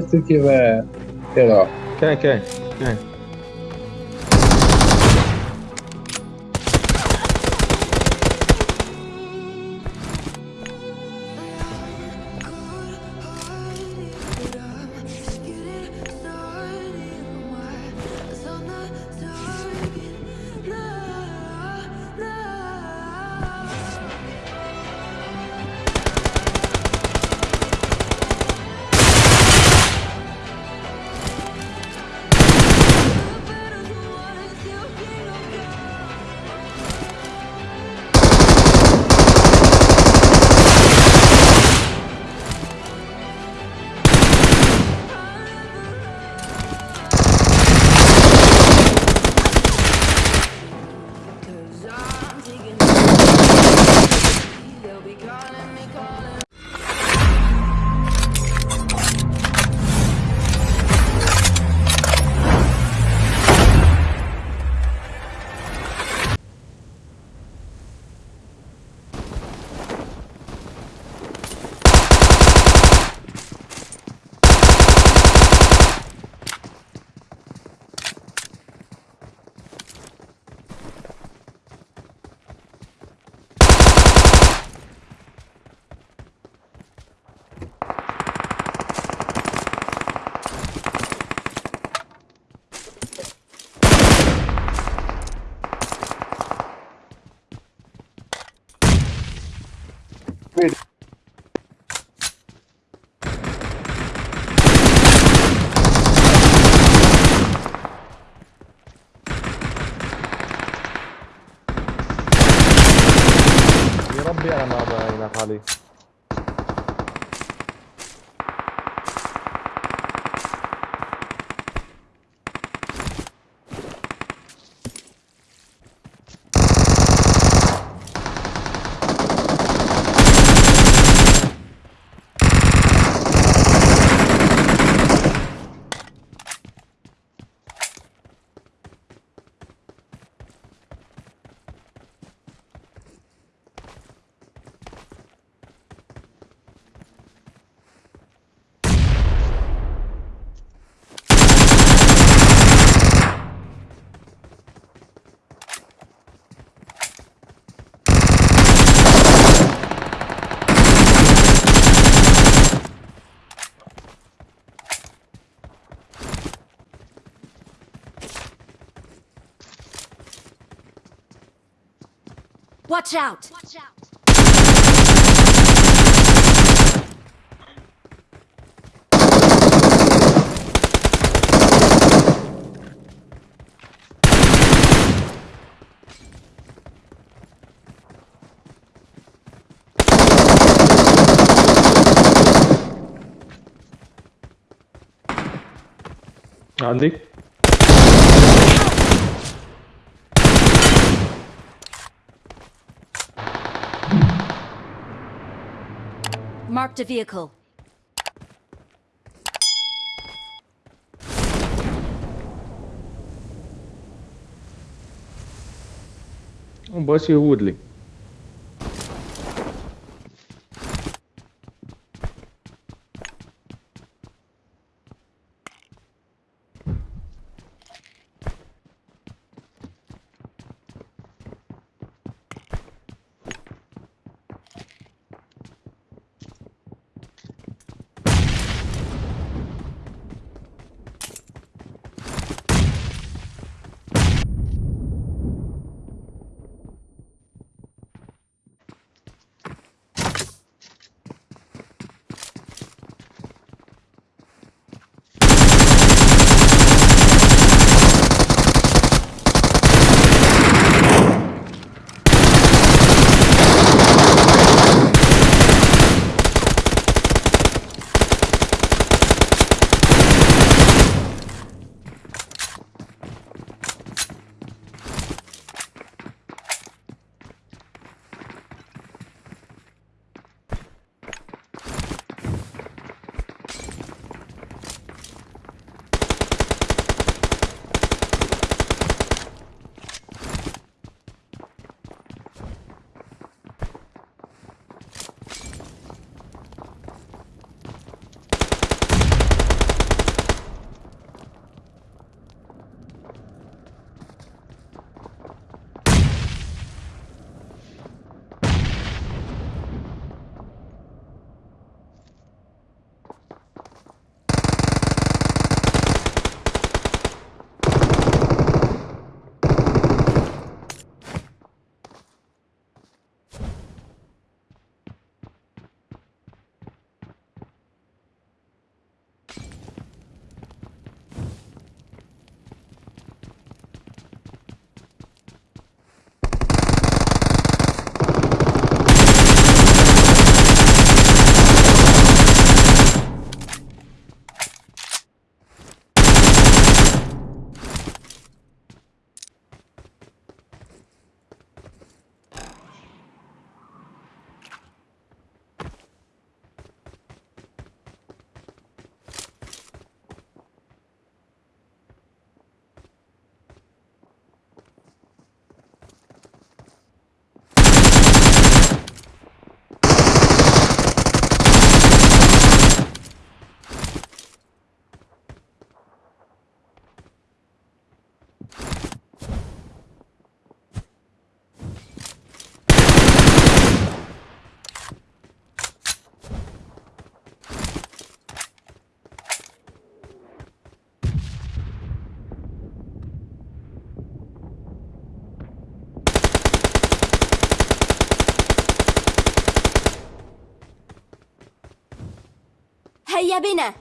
se tu tiver, sei lá. Quem, quem? Quem? يا ربي أنا ما بعينك علي Watch out! Watch out. Andy? Marked a vehicle. Oh, boss, Woodley. هيا بنا.